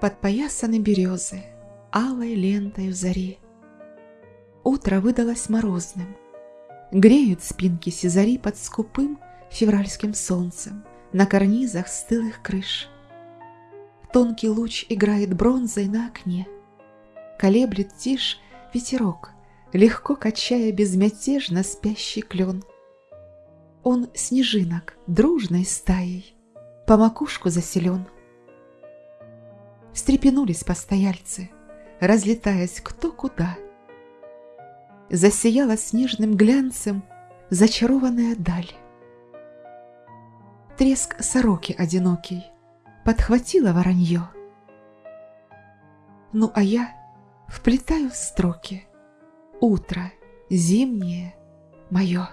Подпоясаны березы, алой лентой в зари. Утро выдалось морозным. Греют спинки сизари под скупым февральским солнцем на карнизах стылых крыш. Тонкий луч играет бронзой на окне. Колеблет тишь ветерок, легко качая безмятежно спящий клен. Он снежинок дружной стаей по макушку заселен. Встрепенулись постояльцы, разлетаясь кто куда. Засияла снежным глянцем зачарованная даль. Треск сороки одинокий подхватила воронье. Ну а я вплетаю в строки Утро зимнее мое.